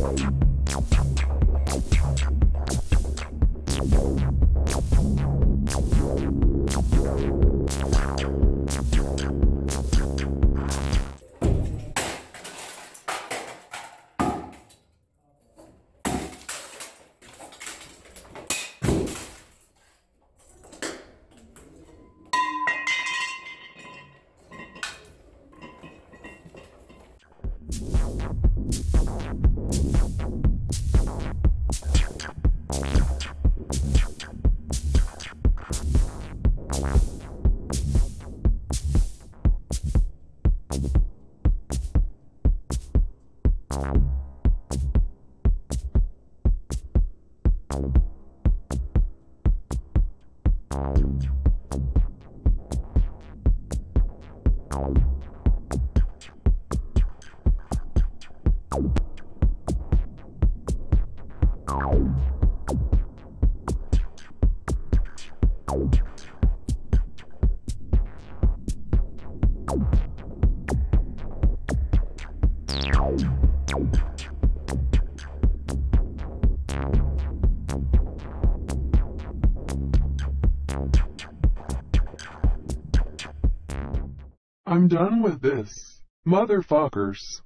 Thank you. I'm done with this. Motherfuckers.